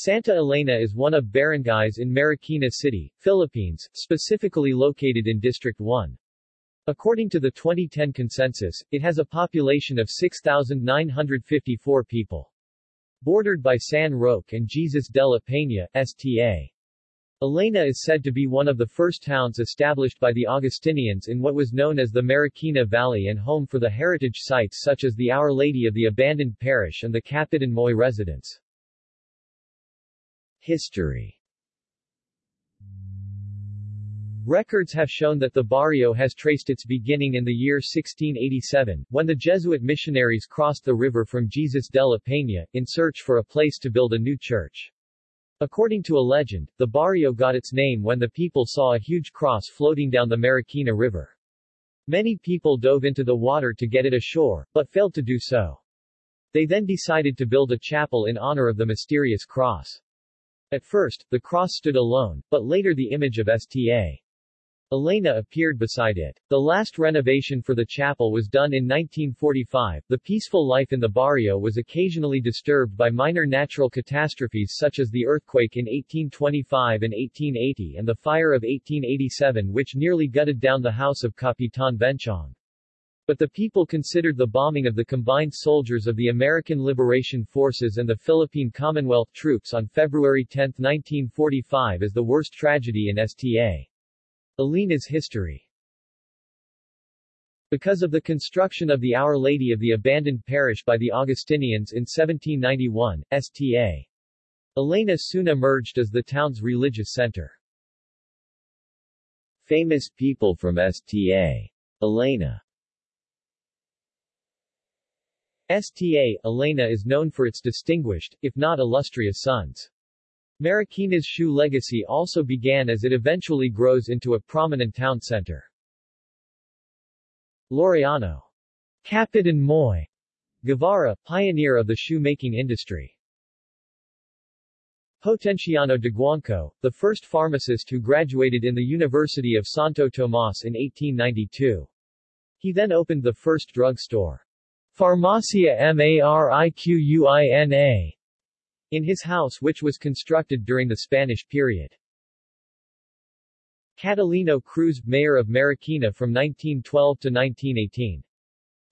Santa Elena is one of barangays in Marikina City, Philippines, specifically located in District 1. According to the 2010 census, it has a population of 6,954 people. Bordered by San Roque and Jesus de la Peña, Sta. Elena is said to be one of the first towns established by the Augustinians in what was known as the Marikina Valley and home for the heritage sites such as the Our Lady of the Abandoned Parish and the Capitan Moy residence. History Records have shown that the barrio has traced its beginning in the year 1687, when the Jesuit missionaries crossed the river from Jesus de la Peña, in search for a place to build a new church. According to a legend, the barrio got its name when the people saw a huge cross floating down the Marikina River. Many people dove into the water to get it ashore, but failed to do so. They then decided to build a chapel in honor of the mysterious cross. At first, the cross stood alone, but later the image of Sta. Elena appeared beside it. The last renovation for the chapel was done in 1945. The peaceful life in the barrio was occasionally disturbed by minor natural catastrophes such as the earthquake in 1825 and 1880 and the fire of 1887 which nearly gutted down the house of Capitan Benchong. But the people considered the bombing of the combined soldiers of the American Liberation Forces and the Philippine Commonwealth troops on February 10, 1945 as the worst tragedy in Sta. Elena's history. Because of the construction of the Our Lady of the Abandoned Parish by the Augustinians in 1791, Sta. Elena soon emerged as the town's religious center. Famous people from Sta. Elena Sta. Elena is known for its distinguished, if not illustrious sons. Marikina's shoe legacy also began as it eventually grows into a prominent town center. Laureano. Capitan Moy. Guevara, pioneer of the shoemaking industry. Potenciano de Guanco, the first pharmacist who graduated in the University of Santo Tomas in 1892. He then opened the first drug store. Farmacia Mariquina in his house which was constructed during the Spanish period. Catalino Cruz, mayor of Marikina from 1912 to 1918.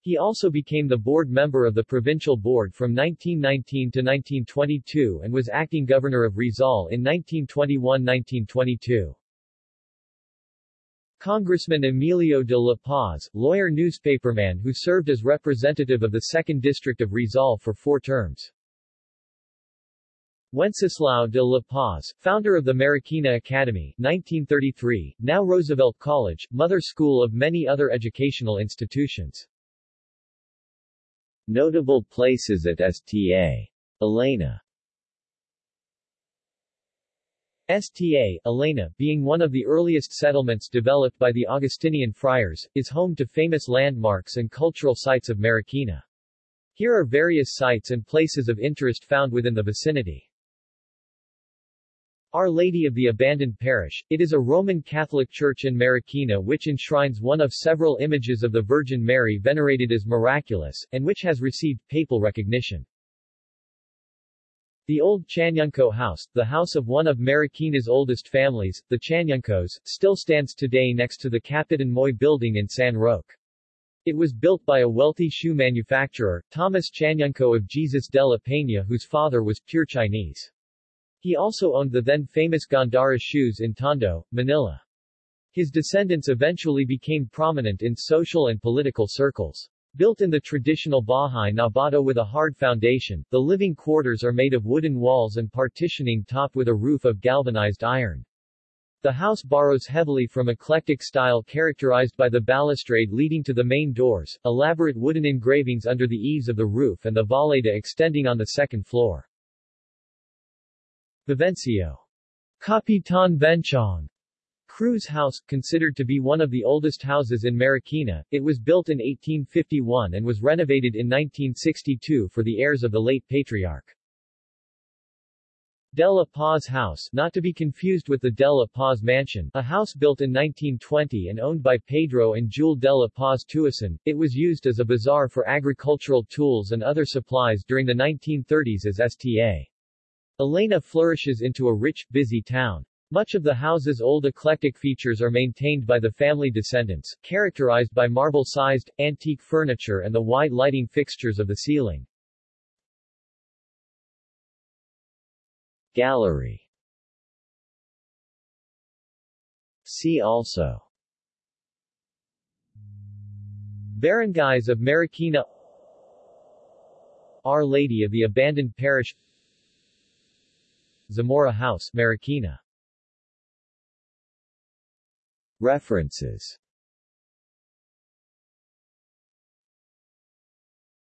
He also became the board member of the provincial board from 1919 to 1922 and was acting governor of Rizal in 1921-1922. Congressman Emilio de la Paz, lawyer newspaperman who served as representative of the 2nd District of Rizal for four terms. Wenceslao de la Paz, founder of the Marikina Academy 1933, now Roosevelt College, mother school of many other educational institutions. Notable places at Sta. Elena Sta. Elena, being one of the earliest settlements developed by the Augustinian friars, is home to famous landmarks and cultural sites of Marikina. Here are various sites and places of interest found within the vicinity. Our Lady of the Abandoned Parish, it is a Roman Catholic church in Marikina which enshrines one of several images of the Virgin Mary venerated as miraculous, and which has received papal recognition. The old Chanyungco house, the house of one of Marikina's oldest families, the Chanyungcos, still stands today next to the Capitan Moy building in San Roque. It was built by a wealthy shoe manufacturer, Thomas Chanyungco of Jesus de la Peña whose father was pure Chinese. He also owned the then famous Gandara shoes in Tondo, Manila. His descendants eventually became prominent in social and political circles. Built in the traditional Bahay Nabato with a hard foundation, the living quarters are made of wooden walls and partitioning topped with a roof of galvanized iron. The house borrows heavily from eclectic style characterized by the balustrade leading to the main doors, elaborate wooden engravings under the eaves of the roof and the volada extending on the second floor. Vivencio. Capitan Benchong Cruz House, considered to be one of the oldest houses in Marikina, it was built in 1851 and was renovated in 1962 for the heirs of the late patriarch. De La Paz House, not to be confused with the De La Paz Mansion, a house built in 1920 and owned by Pedro and Jule De La Paz Tuason, it was used as a bazaar for agricultural tools and other supplies during the 1930s as Sta. Elena flourishes into a rich, busy town. Much of the house's old eclectic features are maintained by the family descendants, characterized by marble-sized, antique furniture and the white lighting fixtures of the ceiling. Gallery. See also. Barangays of Marikina. Our Lady of the Abandoned Parish. Zamora House, Marikina References